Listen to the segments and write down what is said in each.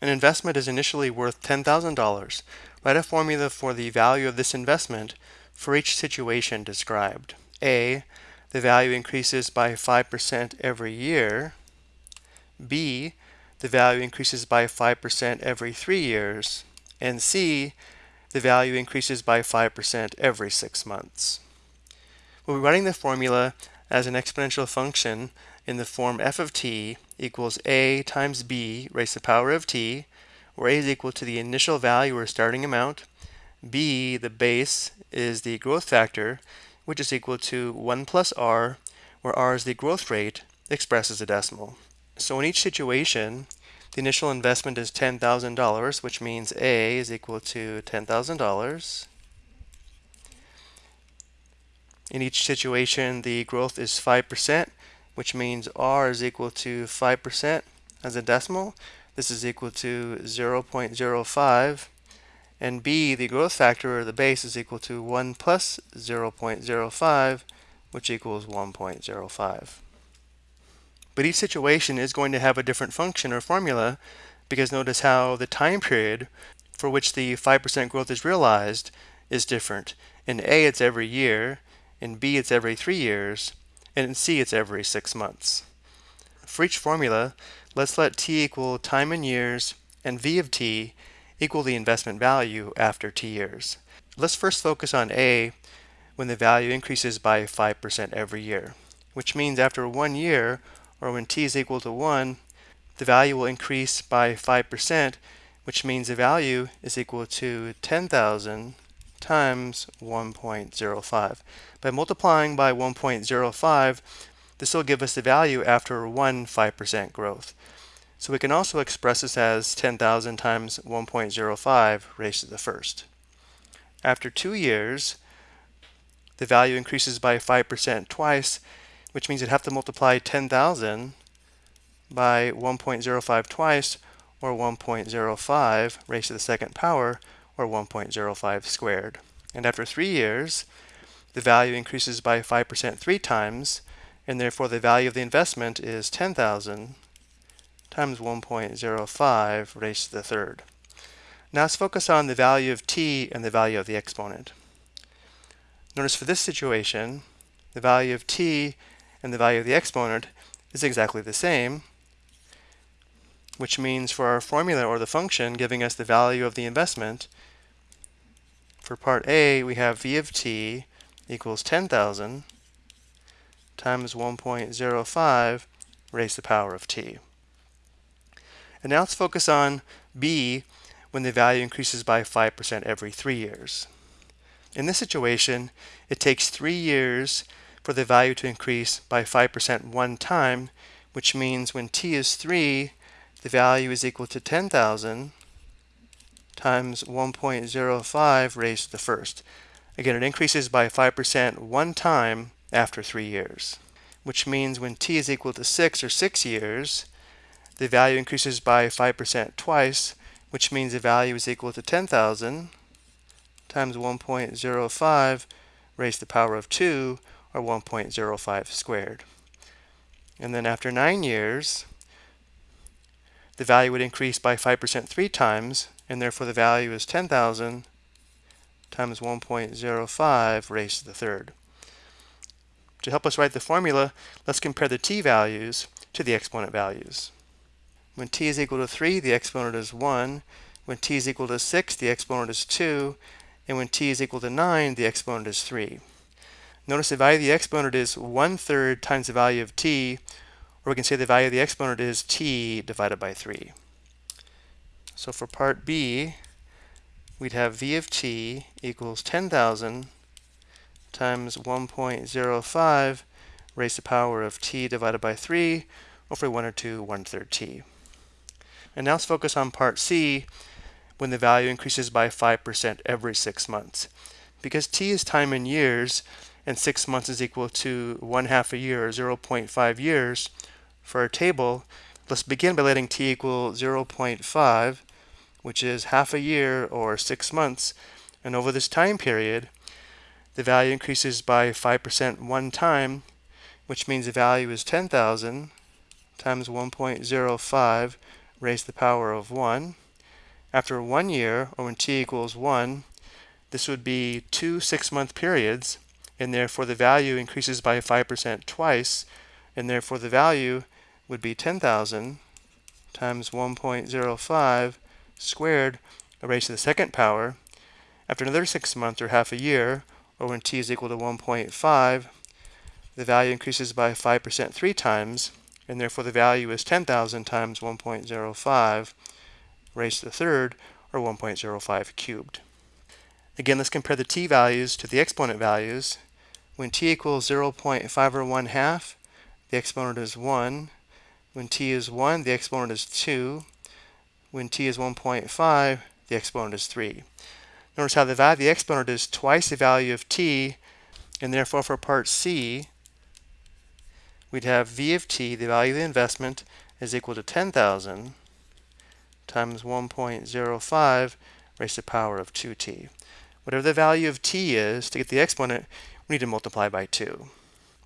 An investment is initially worth $10,000. Write a formula for the value of this investment for each situation described. A, the value increases by 5% every year. B, the value increases by 5% every three years. And C, the value increases by 5% every six months. We'll be writing the formula as an exponential function in the form f of t equals a times b raised to the power of t, where a is equal to the initial value or starting amount, b, the base, is the growth factor, which is equal to 1 plus r, where r is the growth rate expressed as a decimal. So in each situation, the initial investment is $10,000, which means A is equal to $10,000. In each situation, the growth is 5%, which means R is equal to 5% as a decimal. This is equal to 0.05. And B, the growth factor, or the base, is equal to 1 plus 0.05, which equals 1.05. But each situation is going to have a different function or formula because notice how the time period for which the 5% growth is realized is different. In A, it's every year. In B, it's every three years. And in C, it's every six months. For each formula, let's let t equal time in years and v of t equal the investment value after t years. Let's first focus on A when the value increases by 5% every year, which means after one year, or when t is equal to 1, the value will increase by 5%, which means the value is equal to 10,000 times 1.05. By multiplying by 1.05, this will give us the value after one 5% growth. So we can also express this as 10,000 times 1.05 raised to the first. After two years, the value increases by 5% twice, which means you'd have to multiply 10,000 by 1.05 twice, or 1.05 raised to the second power, or 1.05 squared. And after three years, the value increases by 5% three times, and therefore the value of the investment is 10,000 times 1.05 raised to the third. Now let's focus on the value of t and the value of the exponent. Notice for this situation, the value of t and the value of the exponent is exactly the same, which means for our formula or the function giving us the value of the investment, for part A we have v of t equals 10,000 times 1.05 raised to the power of t. And now let's focus on B when the value increases by 5% every three years. In this situation, it takes three years for the value to increase by 5% one time, which means when t is 3, the value is equal to 10,000 times 1.05 raised to the first. Again, it increases by 5% one time after three years, which means when t is equal to 6 or 6 years, the value increases by 5% twice, which means the value is equal to 10,000 times 1.05 raised to the power of 2, or 1.05 squared. And then after 9 years, the value would increase by 5% three times, and therefore the value is 10,000 times 1.05 raised to the third. To help us write the formula, let's compare the t values to the exponent values. When t is equal to 3, the exponent is 1. When t is equal to 6, the exponent is 2. And when t is equal to 9, the exponent is 3. Notice the value of the exponent is one third times the value of t, or we can say the value of the exponent is t divided by 3. So for part B, we'd have v of t equals 10,000 times 1.05 raised to the power of t divided by 3 over 1 or 2 1 third t. And now let's focus on part C when the value increases by 5% every 6 months. Because t is time in years, and six months is equal to one half a year, or 0.5 years, for our table, let's begin by letting t equal 0.5, which is half a year or six months. And over this time period, the value increases by 5% one time, which means the value is 10,000 times 1.05 raised to the power of 1. After one year, or when t equals 1, this would be two six-month periods, and therefore the value increases by 5% twice, and therefore the value would be 10,000 times 1.05 squared raised to the second power. After another six months or half a year, or when t is equal to 1.5, the value increases by 5% three times, and therefore the value is 10,000 times 1.05 raised to the third, or 1.05 cubed. Again, let's compare the t values to the exponent values. When t equals 0.5 or 1 half, the exponent is 1. When t is 1, the exponent is 2. When t is 1.5, the exponent is 3. Notice how the value of the exponent is twice the value of t, and therefore for part C, we'd have v of t, the value of the investment, is equal to 10,000 times 1.05 raised to the power of 2t. Whatever the value of t is, to get the exponent, we need to multiply by 2.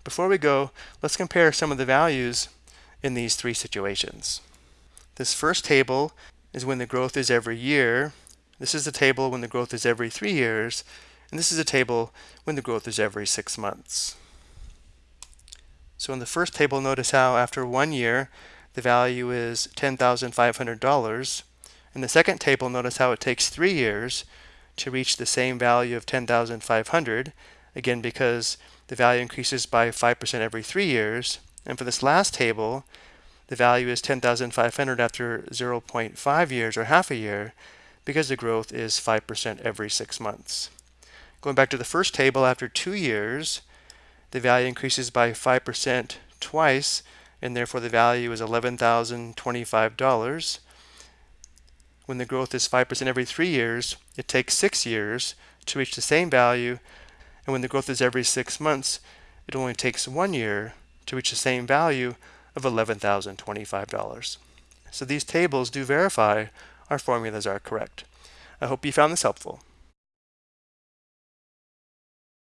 Before we go, let's compare some of the values in these three situations. This first table is when the growth is every year. This is the table when the growth is every three years. And this is a table when the growth is every six months. So in the first table, notice how after one year, the value is $10,500. In the second table, notice how it takes three years to reach the same value of 10,500. Again, because the value increases by 5% every three years. And for this last table, the value is 10,500 after 0.5 years or half a year because the growth is 5% every six months. Going back to the first table, after two years, the value increases by 5% twice, and therefore the value is $11,025. When the growth is 5% every three years, it takes six years to reach the same value, and when the growth is every six months, it only takes one year to reach the same value of $11,025. So these tables do verify our formulas are correct. I hope you found this helpful.